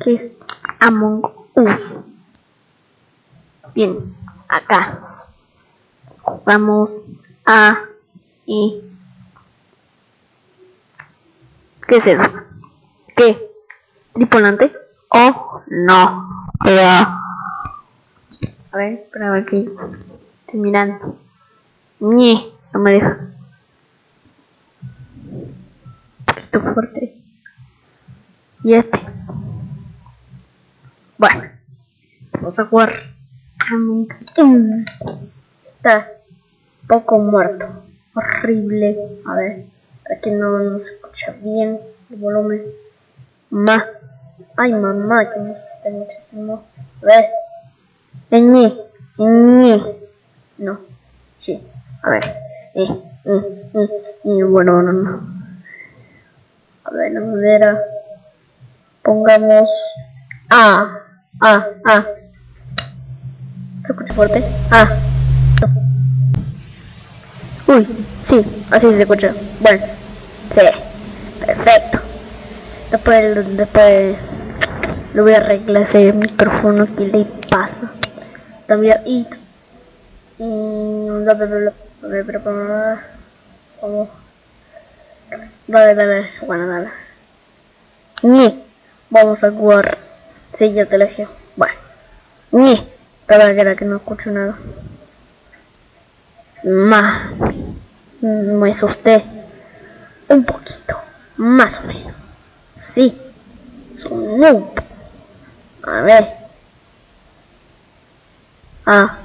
Que es Among Us. Bien, acá. Vamos a... Y... ¿Qué es eso? ¿Qué? ¿Tripulante? Oh, no. A ver, espera a ver qué. Estoy mirando. No me deja. Un poquito fuerte. Y este. Bueno, vamos a jugar. Está poco muerto. Horrible. A ver, para que no, no se escucha bien el volumen. Más. Ay, mamá, que me asusté muchísimo. A ver. Ñe, Ñe. No. Sí. A ver. Eh, eh, eh, eh. Bueno, no, no. A ver, la madera. Pongamos. Ah. Ah, ah. ¿Se escucha fuerte? Ah. Uy, sí, así se escucha. Bueno, sí. Perfecto. Después, después le voy a arreglar ese micrófono que le pasa. También y y bla dale dale bueno dale vamos a jugar. Sí ya te elegí bueno. Ni. Para que no escucho nada. Más me asusté. Un poquito. Más o menos. Sí. Son noob a ver. Ah.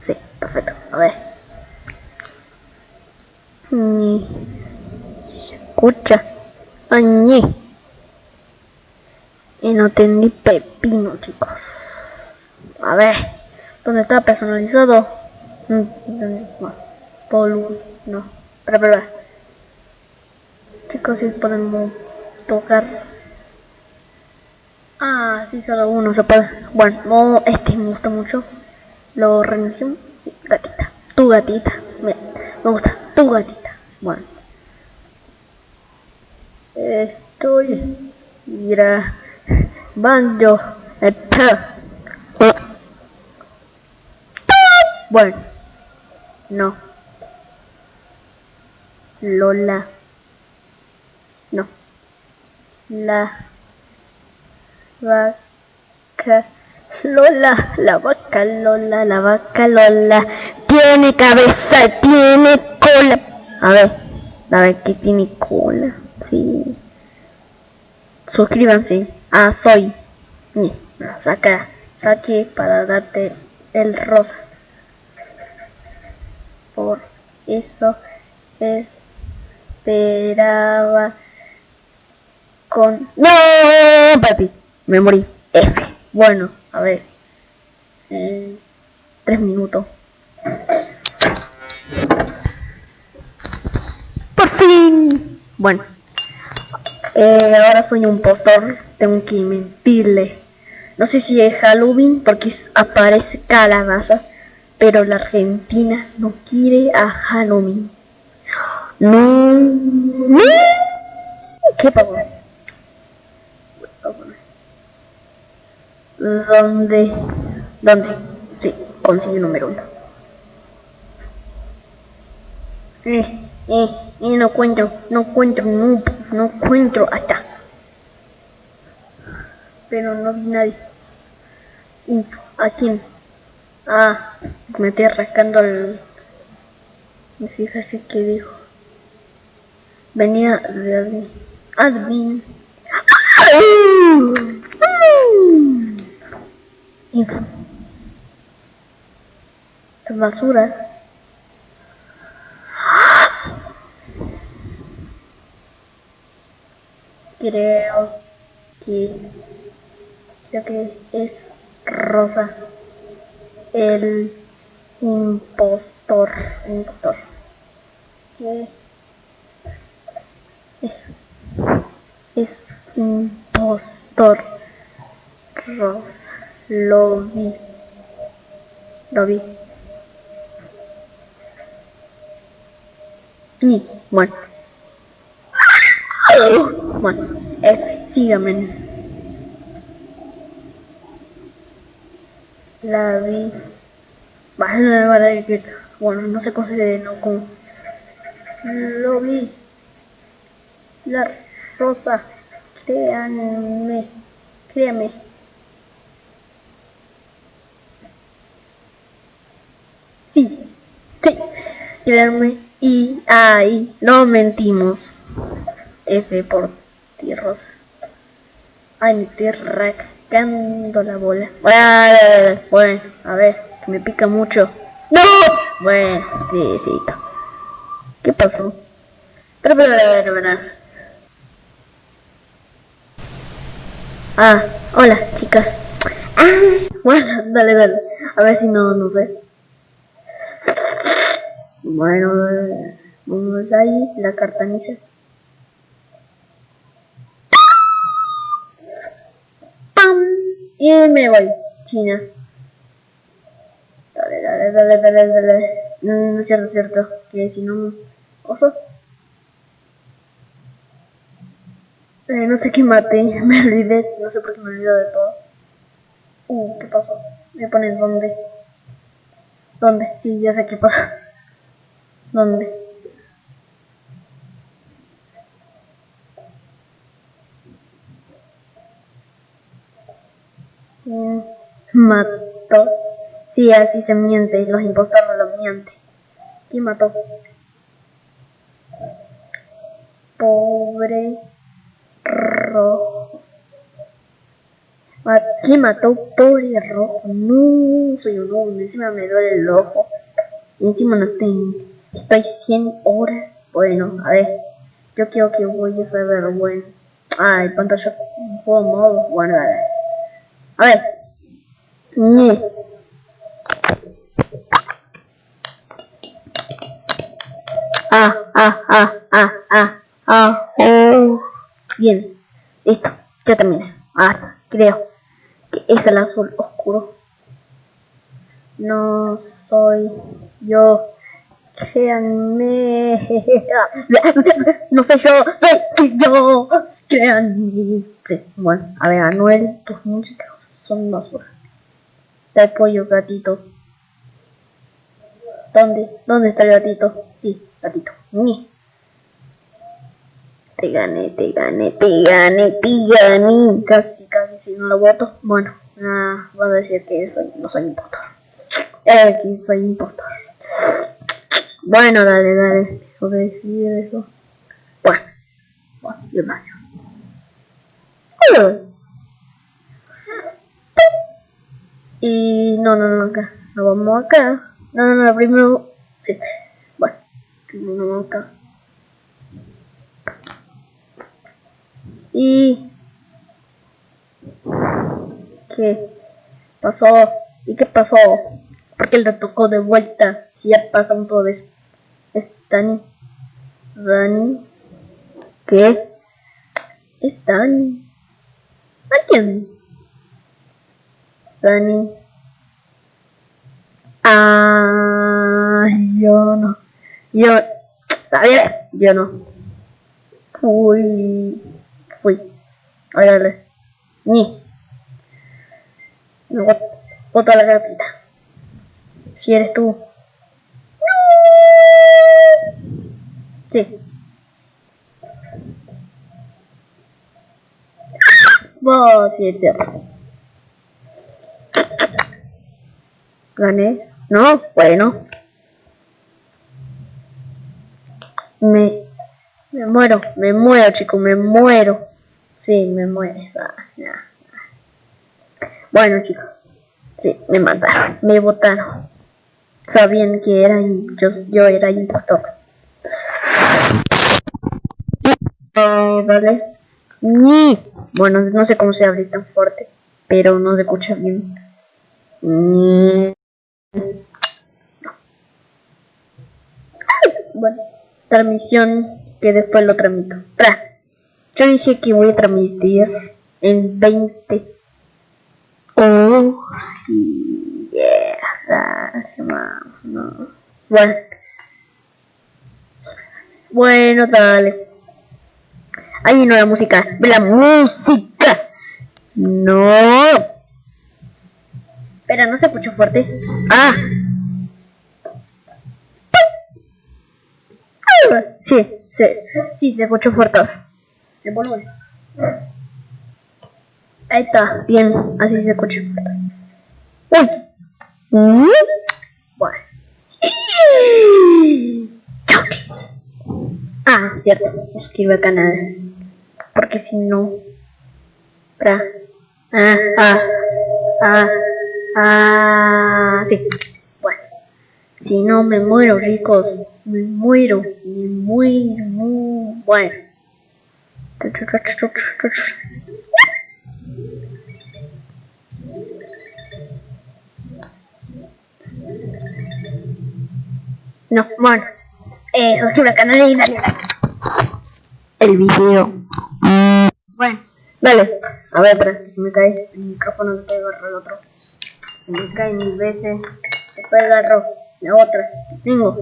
Sí perfecto. A ver. Ni. Se escucha. Añi. Y no entendí pepino chicos. A ver ¿dónde está personalizado? Polu no. Espera espera chicos si podemos tocar. Ah sí solo uno se puede. Bueno no este me gusta mucho. Lo reinicio sí, gatita. Tu gatita. Me, me gusta. Tu gatita. Bueno. Estoy grabando bueno no Lola no la vaca Lola, la vaca Lola, la vaca Lola, tiene cabeza, tiene cola. A ver, a ver que tiene cola, sí. Suscríbanse. Ah, soy. Saca, saque para darte el rosa. Por eso esperaba con... ¡No! Papi, me morí. F. Bueno, a ver. Eh, tres minutos. Por fin. Bueno. Eh, ahora soy un postor. Tengo que mentirle. No sé si es Halloween porque aparece calabaza. Pero la Argentina no quiere a Halloween. No. ¿Qué pasó? ¿Dónde? ¿Dónde? Sí, consigue número uno. Eh, eh, eh, no encuentro, no encuentro, no, no encuentro hasta. Pero no vi nadie. ¿Y a quién? Ah, me estoy rascando el... Fíjese que dijo. Venía de admin. Admin. Info. Basura. Creo que creo que es Rosa el impostor impostor. Es impostor Rosa. Lo vi. Lo vi. Y bueno. Bueno F, sígame. La vi. Vale, vale, vale, bueno, no sé cómo se no como. Lo vi. La rosa. Créanme. Créame. Sí. Sí. Créanme. Y ahí no mentimos. F por ti, rosa. Ay, me estoy rascando la bola. Bueno, a ver, que me pica mucho. ¡No! Bueno, sí. ¿Qué pasó? Pero, pero, pero, pero. Ah, hola, chicas. Ah, bueno, dale, dale. A ver si no, no sé. Bueno, vamos ahí, la. ¡Pam! Y me voy, China. Dale, dale, dale, dale, dale. No, no es cierto, es cierto. Que si no... Oso. Eh, no sé qué mate, me olvidé, no sé por qué me olvido de todo. Uh, ¿qué pasó? Me ponen dónde. ¿Dónde? Sí, ya sé qué pasa. ¿Dónde? Mm, mató. Sí, así se miente, los impostores los mienten. ¿Quién mató? Pobre rojo. ¿Quién mató pobre rojo? No, soy un hombre, encima me duele el ojo. Y encima no tengo. Estoy 100 horas. Bueno, a ver. Yo quiero que voy a saber, bueno. Ah, el pantalla. Juego modo. Bueno, a ver. A. Ah, ah, ah, ah, ah, ah, oh. Bien, listo, ya terminé. Ah, creo que es el azul oscuro. No soy yo. Créanme. No soy yo, soy yo. Créanme. Sí, bueno, a ver, Anuel, tus músicas son basura. Te apoyo, gatito. ¿Dónde? ¿Dónde está el gatito? Sí, gatito. Ni. Te gané, te gané, te gané, te gané. Casi, casi, si no lo voto. Bueno, nada, voy a decir que soy, no soy impostor. Que soy impostor. Bueno, dale, dale. Tengo que decir eso. Bueno, bueno, yo paso. Y no, no, no, acá. Nos vamos acá. No, no, no, primero... Y... ¿Qué pasó? ¿Y qué pasó? ¿Por qué le tocó de vuelta? Si ya pasan todo eso. Es Dani. Dani. ¿Qué? Es Dani. ¿A quién? Dani. Ah, yo no. Yo, a ver, yo no. Uy, fui. Órale. Ni. No, bota la gatita. Si eres tú. Sí. Oh, sí, es cierto. Gané. No, bueno. Muero, me muero, chicos, me muero. Sí, me muero. Bueno, chicos. Sí, me mataron, me botaron. Sabían que era yo, yo era impostor. Oh, vale. Bueno, no sé cómo se habla tan fuerte, pero no se escucha bien. Bueno, transmisión que después lo tramito. Yo dije que voy a transmitir en 20. Oh, sí, yeah, no. Bueno. Bueno, dale. Ahí no la música. La música. No. Espera, no se escuchó fuerte. Ah. Sí, sí, sí, se escuchó fuertazo. El volumen. Ahí está, bien, así se escucha. Uy. ¿Mm? Bueno. Ah, cierto, suscribe al canal. Porque si no... Pra. Ah, ah, ah, ah, sí. Bueno. Si no me muero, ricos. Me muero, me muero, muy bueno. No, bueno. Eh, suscríbete al canal y dale like. El video. Bueno, dale. A ver, espera, que se me cae el micrófono, se puede agarrar el otro. Se me cae mil veces. Se puede agarrar la otra. Tengo.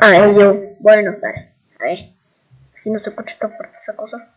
A ver, yo. Bueno, dale. A ver. Si no se escucha tan fuerte esa cosa.